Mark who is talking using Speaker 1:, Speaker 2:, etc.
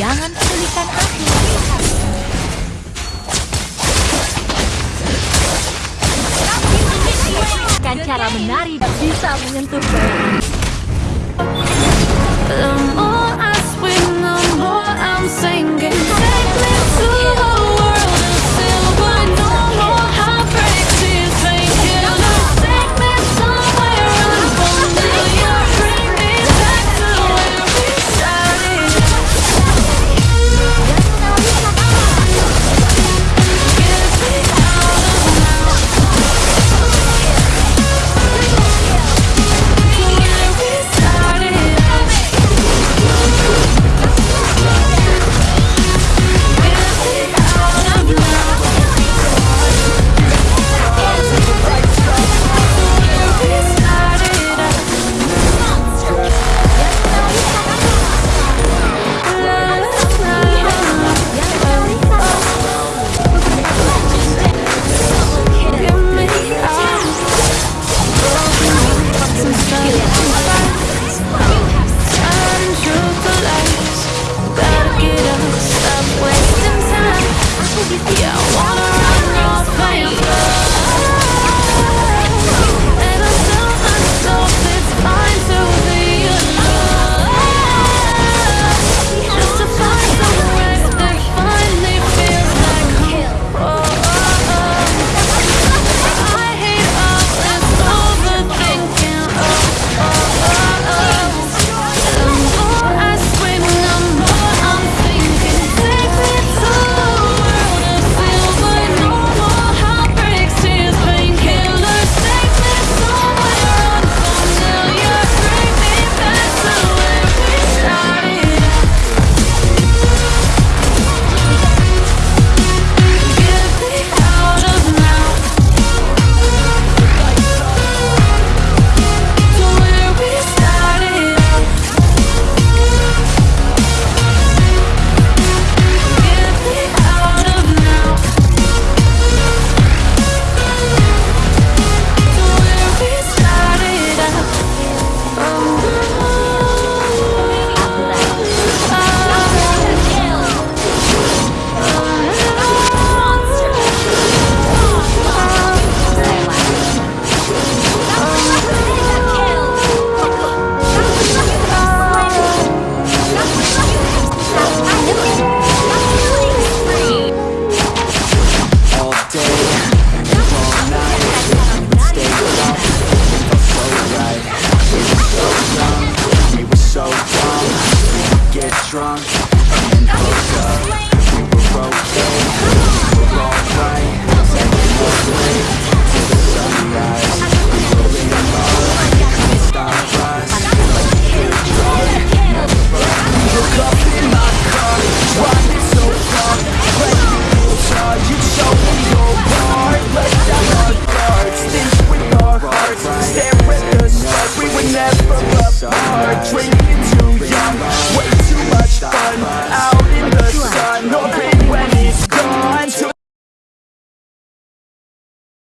Speaker 1: Jangan pedulikan aku. Kan cara menari bisa menyentuh bayangan.
Speaker 2: get
Speaker 3: drunk and then up. We were okay, we're alright